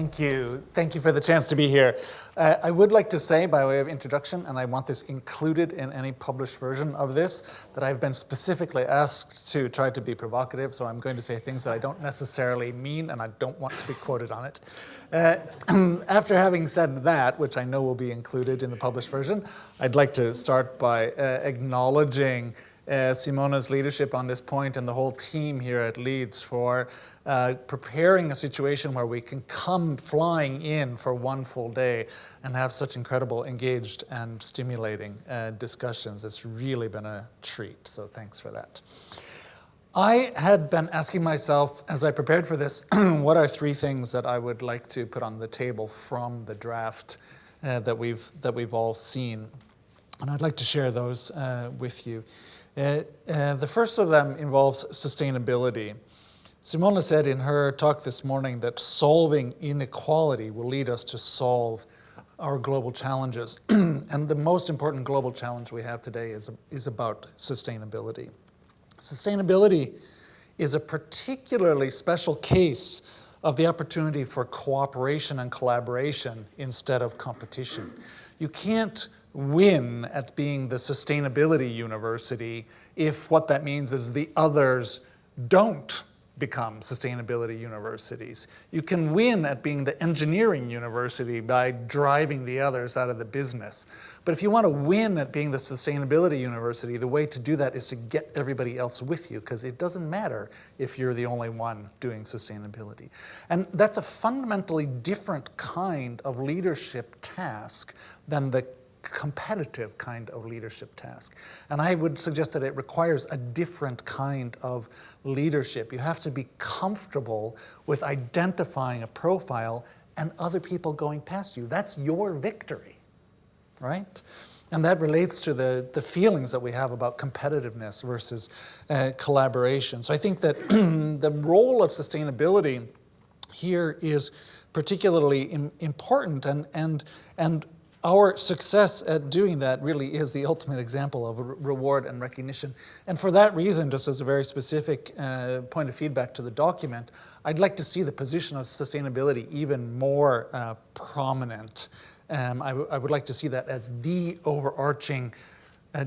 thank you. Thank you for the chance to be here. Uh, I would like to say, by way of introduction, and I want this included in any published version of this, that I've been specifically asked to try to be provocative, so I'm going to say things that I don't necessarily mean, and I don't want to be quoted on it. Uh, after having said that, which I know will be included in the published version, I'd like to start by uh, acknowledging uh, Simona's leadership on this point and the whole team here at Leeds for uh, preparing a situation where we can come flying in for one full day and have such incredible engaged and stimulating uh, discussions. It's really been a treat, so thanks for that. I had been asking myself as I prepared for this, what are three things that I would like to put on the table from the draft uh, that, we've, that we've all seen? And I'd like to share those uh, with you. Uh, uh, the first of them involves sustainability. Simona said in her talk this morning that solving inequality will lead us to solve our global challenges. and the most important global challenge we have today is, is about sustainability. Sustainability is a particularly special case of the opportunity for cooperation and collaboration instead of competition. You can't win at being the sustainability university if what that means is the others don't become sustainability universities. You can win at being the engineering university by driving the others out of the business. But if you want to win at being the sustainability university, the way to do that is to get everybody else with you because it doesn't matter if you're the only one doing sustainability. And that's a fundamentally different kind of leadership task than the competitive kind of leadership task. And I would suggest that it requires a different kind of leadership. You have to be comfortable with identifying a profile and other people going past you. That's your victory, right? And that relates to the, the feelings that we have about competitiveness versus uh, collaboration. So I think that the role of sustainability here is particularly important and, and, and our success at doing that really is the ultimate example of reward and recognition. And for that reason, just as a very specific uh, point of feedback to the document, I'd like to see the position of sustainability even more uh, prominent. Um, I, would like to see that as the overarching uh,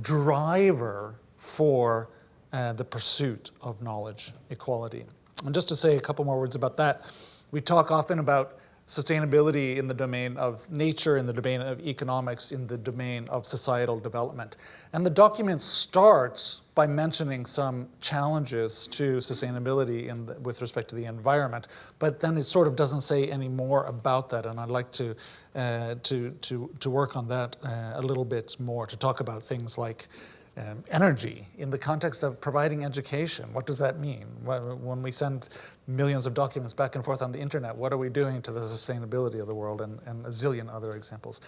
driver for uh, the pursuit of knowledge equality. And just to say a couple more words about that, we talk often about sustainability in the domain of nature, in the domain of economics, in the domain of societal development. And the document starts by mentioning some challenges to sustainability the, with respect to the environment, but then it sort of doesn't say any more about that, and I'd like to, uh, to, to, to work on that uh, a little bit more, to talk about things like um, energy in the context of providing education. What does that mean? When we send millions of documents back and forth on the internet, what are we doing to the sustainability of the world and, and a zillion other examples.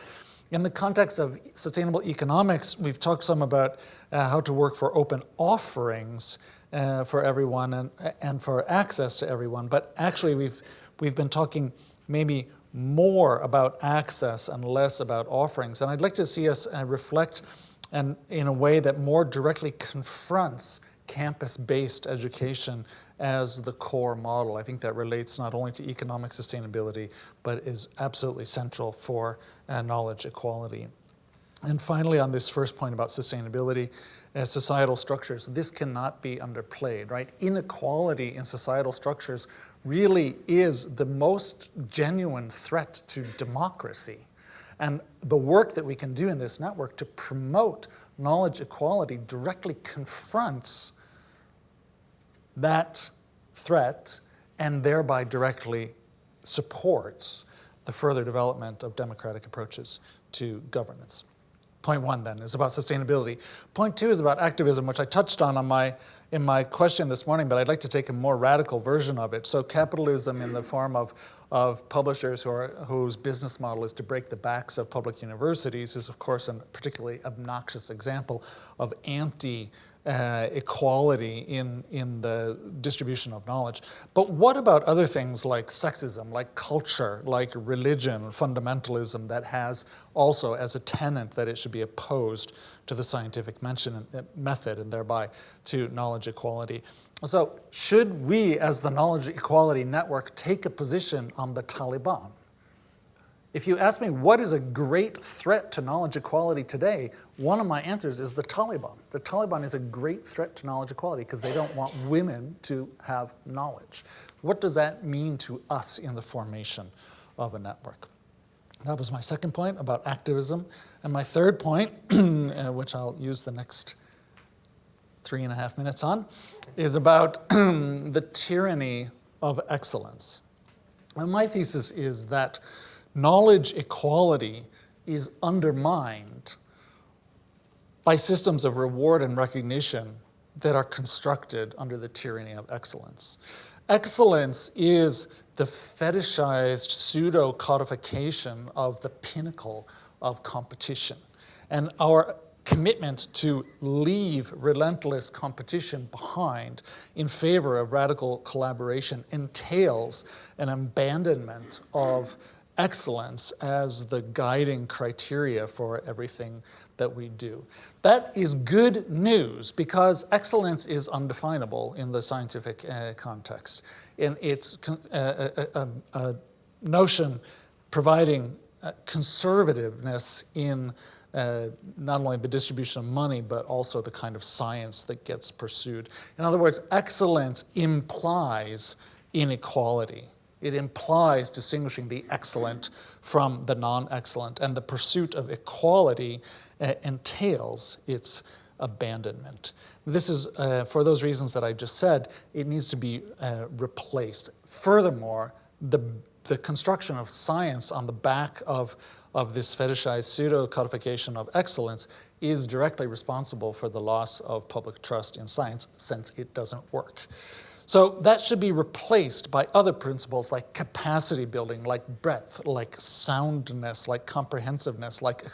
In the context of sustainable economics, we've talked some about uh, how to work for open offerings uh, for everyone and, and for access to everyone, but actually we've, we've been talking maybe more about access and less about offerings. And I'd like to see us uh, reflect and in a way that more directly confronts campus-based education as the core model. I think that relates not only to economic sustainability, but is absolutely central for uh, knowledge equality. And finally, on this first point about sustainability, uh, societal structures, this cannot be underplayed, right? Inequality in societal structures really is the most genuine threat to democracy. And the work that we can do in this network to promote knowledge equality directly confronts that threat and thereby directly supports the further development of democratic approaches to governance. Point one then is about sustainability. Point two is about activism, which I touched on, on my, in my question this morning, but I'd like to take a more radical version of it. So capitalism in the form of, of publishers who are, whose business model is to break the backs of public universities is of course a particularly obnoxious example of anti uh, equality in, in the distribution of knowledge. But what about other things like sexism, like culture, like religion, fundamentalism that has also as a tenant that it should be opposed to the scientific mention, uh, method and thereby to knowledge equality? So should we, as the Knowledge Equality Network, take a position on the Taliban? If you ask me what is a great threat to knowledge equality today, one of my answers is the Taliban. The Taliban is a great threat to knowledge equality because they don't want women to have knowledge. What does that mean to us in the formation of a network? That was my second point about activism. And my third point, uh, which I'll use the next three and a half minutes on, is about the tyranny of excellence. And my thesis is that knowledge equality is undermined by systems of reward and recognition that are constructed under the tyranny of excellence. Excellence is the fetishized pseudo codification of the pinnacle of competition. And our commitment to leave relentless competition behind in favor of radical collaboration entails an abandonment of excellence as the guiding criteria for everything that we do. That is good news because excellence is undefinable in the scientific uh, context. In its uh, a, a, a, notion providing uh, conservativeness in uh, not only the distribution of money, but also the kind of science that gets pursued. In other words, excellence implies inequality. It implies distinguishing the excellent from the non-excellent, and the pursuit of equality uh, entails its abandonment. This is, uh, for those reasons that I just said, it needs to be uh, replaced. Furthermore, the, the construction of science on the back of, of this fetishized pseudo-codification of excellence is directly responsible for the loss of public trust in science since it doesn't work. So that should be replaced by other principles like capacity building, like breadth, like soundness, like comprehensiveness, like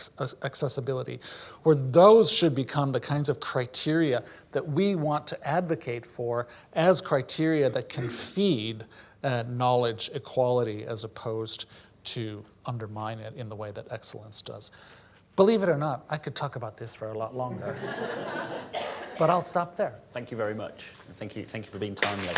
accessibility, where those should become the kinds of criteria that we want to advocate for as criteria that can feed uh, knowledge equality as opposed to undermine it in the way that excellence does. Believe it or not, I could talk about this for a lot longer. but I'll stop there. Thank you very much. Thank you, thank you for being timely.